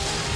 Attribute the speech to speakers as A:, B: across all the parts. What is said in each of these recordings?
A: Yeah.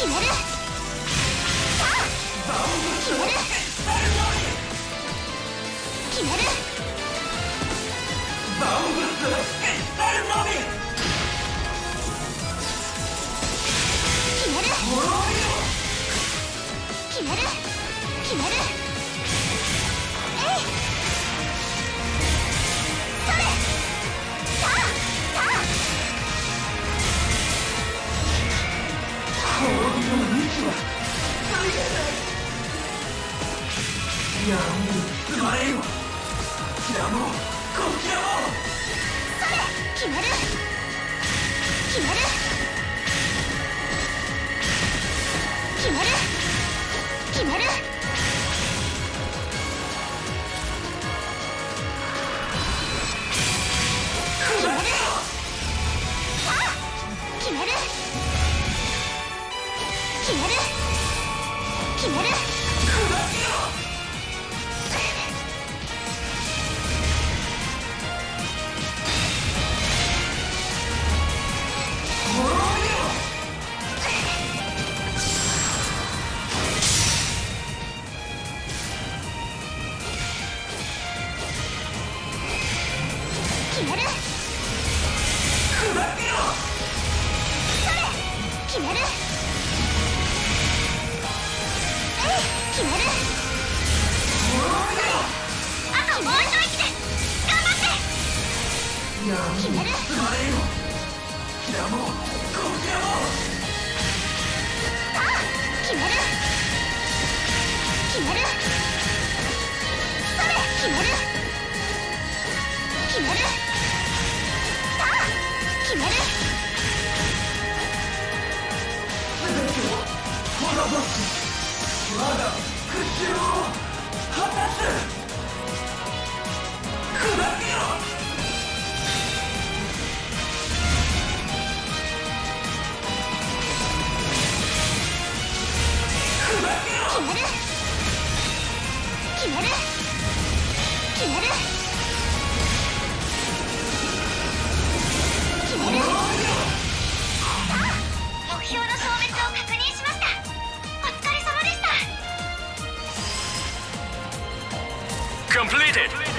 A: 決める。決める決めるキキる決める決める決める。決める。Completed.「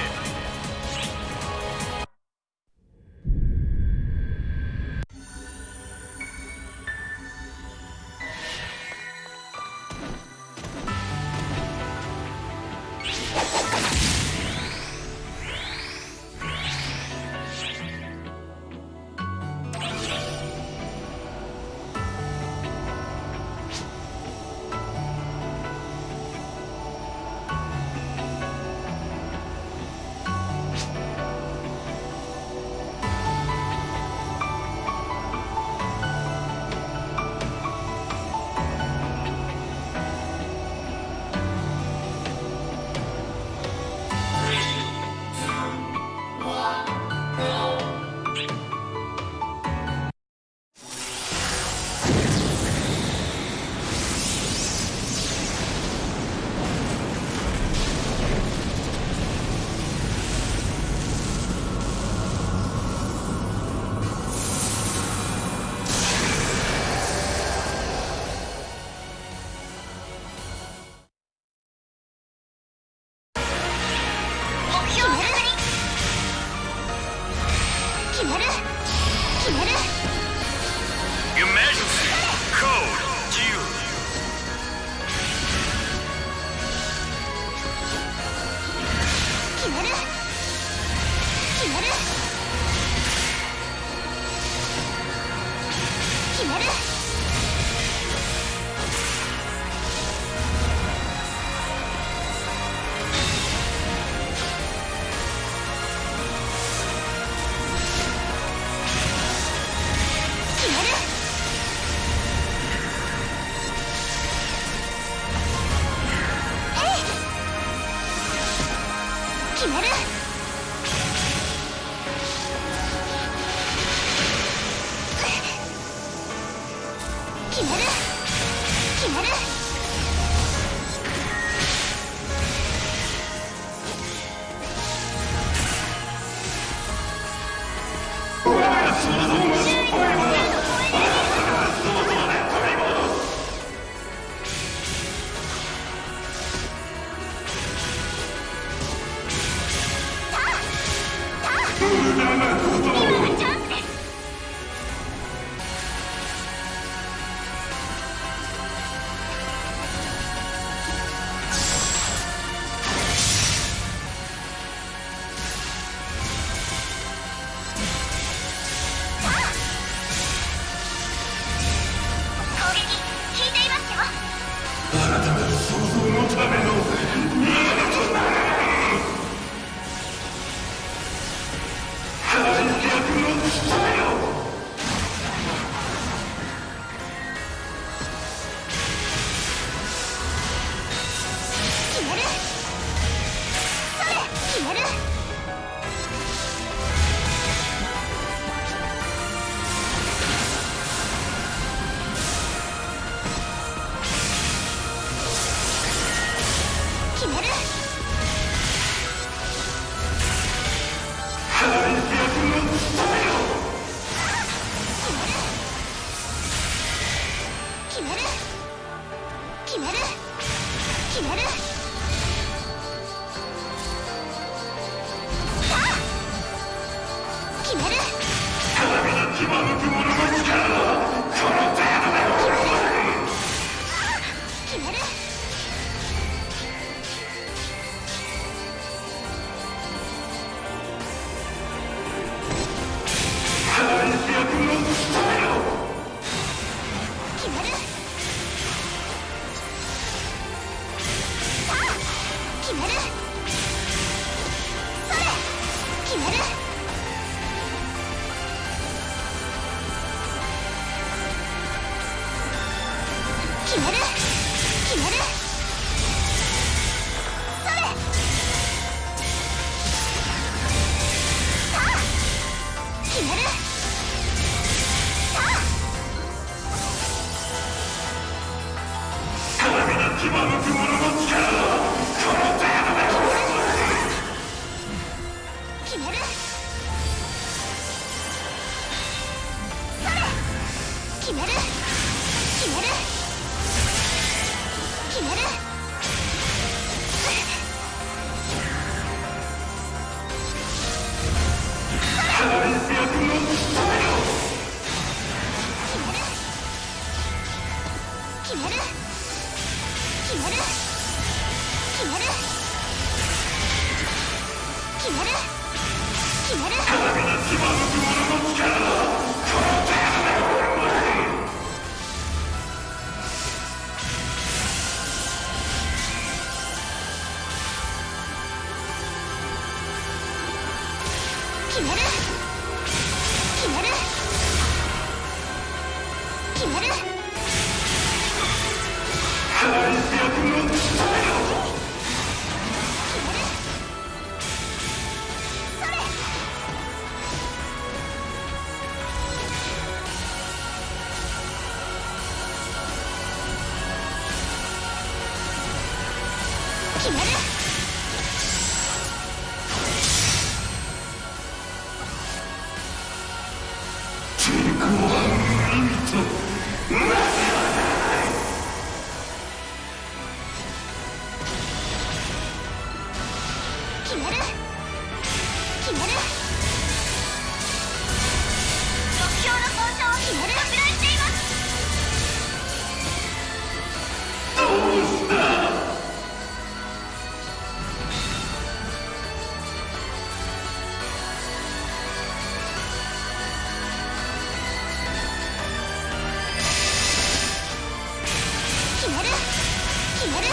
B: める。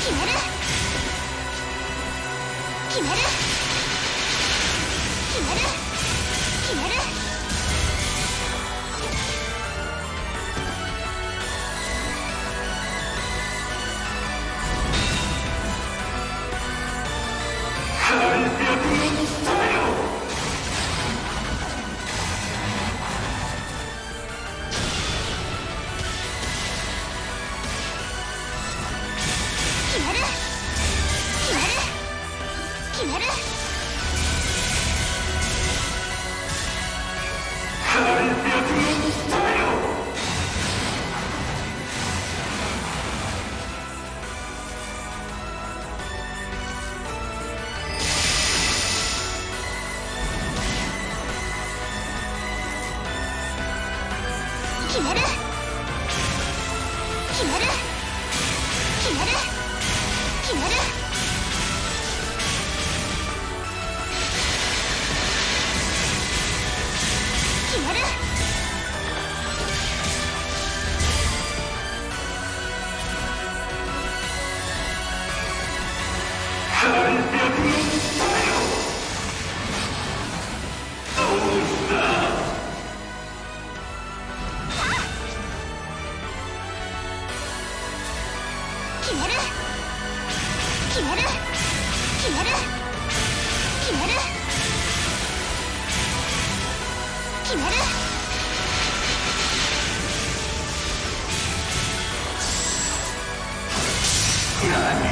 B: 決める。決める。
A: Yeah.